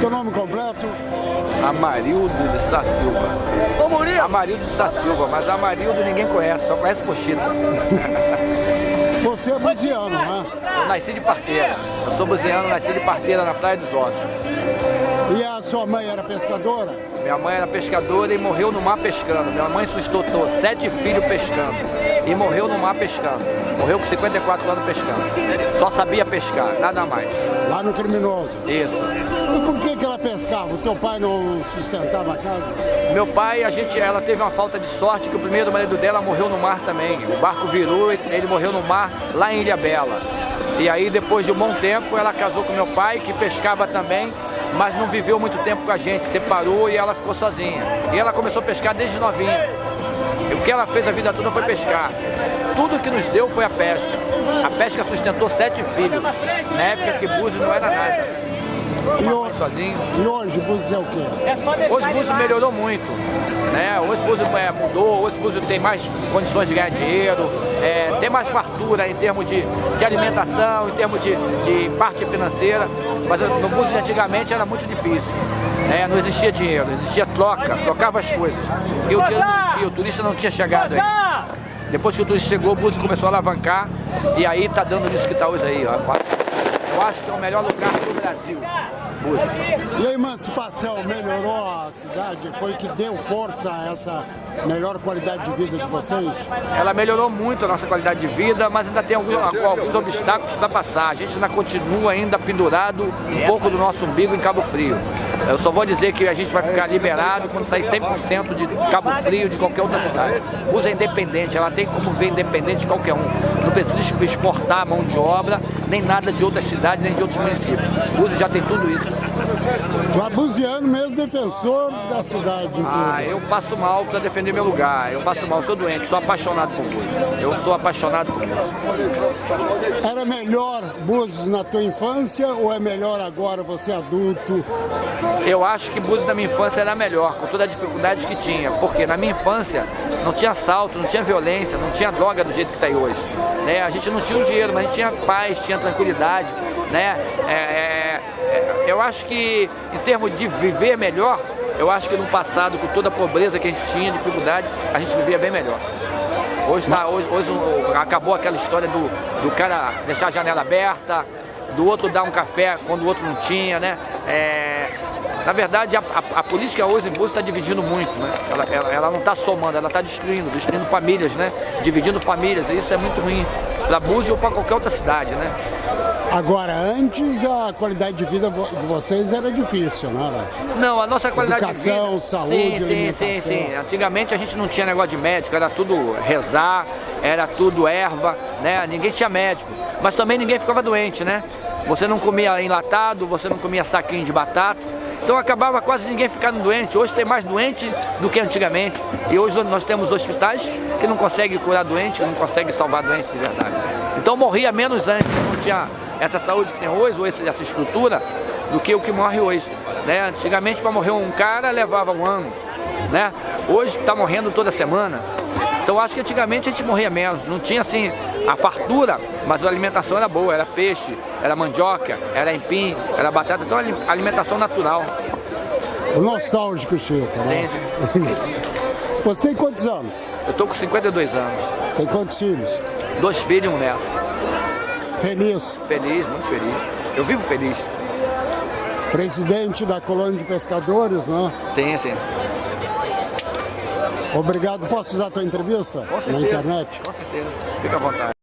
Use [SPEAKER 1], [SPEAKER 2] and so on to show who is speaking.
[SPEAKER 1] Teu nome completo?
[SPEAKER 2] Amarildo de Sá Silva.
[SPEAKER 3] Ô, Murilo!
[SPEAKER 2] Amarildo de Sá Silva, mas Amarildo ninguém conhece, só conhece Pochita.
[SPEAKER 1] Você é buziano, né?
[SPEAKER 2] Eu nasci de parteira. Eu sou buziano, nasci de parteira na Praia dos Ossos.
[SPEAKER 1] E a sua mãe era pescadora?
[SPEAKER 2] Minha mãe era pescadora e morreu no mar pescando. Minha mãe sustentou sete filhos pescando e morreu no mar pescando. Morreu com 54 anos pescando. Só sabia pescar, nada mais.
[SPEAKER 1] Lá no criminoso?
[SPEAKER 2] Isso.
[SPEAKER 1] E por que, que ela pescava? O teu pai não sustentava a casa?
[SPEAKER 2] Meu pai, a gente, ela teve uma falta de sorte que o primeiro marido dela morreu no mar também. O barco virou e ele morreu no mar lá em Ilha Bela. E aí depois de um bom tempo ela casou com meu pai, que pescava também, mas não viveu muito tempo com a gente, separou e ela ficou sozinha. E ela começou a pescar desde novinha. O que ela fez a vida toda foi pescar. Tudo que nos deu foi a pesca. A pesca sustentou sete filhos, na época que Búzios não era nada.
[SPEAKER 1] E hoje,
[SPEAKER 2] sozinho.
[SPEAKER 1] e hoje Búzios é o quê?
[SPEAKER 2] Hoje Búzios melhorou muito. Né? Hoje Búzios é, mudou, hoje Búzios tem mais condições de ganhar dinheiro, é, tem mais fartura em termos de, de alimentação, em termos de, de parte financeira. Mas no Búzios antigamente era muito difícil. Né? Não existia dinheiro, existia troca, trocava as coisas. Porque o dinheiro não existia, o turista não tinha chegado aí. Depois que o turista chegou, o Búzios começou a alavancar e aí tá dando nisso que tá hoje aí. Ó. Eu acho que é o melhor lugar do Brasil. Búzios.
[SPEAKER 1] E a emancipação melhorou a cidade? Foi que deu força a essa melhor qualidade de vida de vocês?
[SPEAKER 2] Ela melhorou muito a nossa qualidade de vida, mas ainda tem alguns, alguns obstáculos para passar. A gente ainda continua ainda pendurado um pouco do nosso umbigo em Cabo Frio. Eu só vou dizer que a gente vai ficar liberado quando sair 100% de Cabo Frio de qualquer outra cidade. Usa independente, ela tem como ver independente de qualquer um. Não precisa exportar mão de obra, nem nada de outras cidades, nem de outros municípios. Usa já tem tudo isso.
[SPEAKER 1] O abuziano mesmo defensor da cidade.
[SPEAKER 2] Ah, eu passo mal para defender meu lugar. Eu passo mal, sou doente, sou apaixonado por Búzios. Eu sou apaixonado por Búzios.
[SPEAKER 1] Era melhor Búzios na tua infância ou é melhor agora você adulto?
[SPEAKER 2] Eu acho que Búzios na minha infância era melhor, com toda a dificuldade que tinha. Porque na minha infância não tinha assalto, não tinha violência, não tinha droga do jeito que está aí hoje. Né? A gente não tinha um dinheiro, mas a gente tinha paz, tinha tranquilidade. Né? É, é, é, eu acho que em termos de viver melhor, eu acho que no passado, com toda a pobreza que a gente tinha, dificuldade, a gente vivia bem melhor. Hoje, tá, hoje, hoje acabou aquela história do, do cara deixar a janela aberta, do outro dar um café quando o outro não tinha, né? É, na verdade, a, a, a, política hoje em Búzios está dividindo muito, né? Ela, ela, ela não está somando, ela está destruindo, destruindo famílias, né? Dividindo famílias, e isso é muito ruim para Búzios ou para qualquer outra cidade, né?
[SPEAKER 1] Agora, antes a qualidade de vida de vocês era difícil, não era?
[SPEAKER 2] Não, a nossa qualidade
[SPEAKER 1] Educação,
[SPEAKER 2] de vida...
[SPEAKER 1] saúde,
[SPEAKER 2] sim, sim, sim, sim. Antigamente a gente não tinha negócio de médico, era tudo rezar, era tudo erva, né? Ninguém tinha médico. Mas também ninguém ficava doente, né? Você não comia enlatado, você não comia saquinho de batata. Então acabava quase ninguém ficando doente. Hoje tem mais doente do que antigamente. E hoje nós temos hospitais que não conseguem curar doente, que não conseguem salvar doentes de verdade. Então morria menos antes, não tinha essa saúde que tem hoje, ou essa estrutura, do que o que morre hoje. Né? Antigamente para morrer um cara levava um ano. Né? Hoje está morrendo toda semana. Então acho que antigamente a gente morria menos, não tinha assim a fartura, mas a alimentação era boa, era peixe, era mandioca, era empim, era batata, então alimentação natural.
[SPEAKER 1] O nostálgico, Chico.
[SPEAKER 2] Né? Sim, sim.
[SPEAKER 1] Você tem quantos anos?
[SPEAKER 2] Eu tô com 52 anos.
[SPEAKER 1] Tem quantos filhos?
[SPEAKER 2] Dois filhos e um neto.
[SPEAKER 1] Feliz?
[SPEAKER 2] Feliz, muito feliz. Eu vivo feliz.
[SPEAKER 1] Presidente da colônia de pescadores, né?
[SPEAKER 2] Sim, sim.
[SPEAKER 1] Obrigado. Posso usar a tua entrevista?
[SPEAKER 2] Com certeza.
[SPEAKER 1] Na internet?
[SPEAKER 2] Com certeza. Fica à vontade.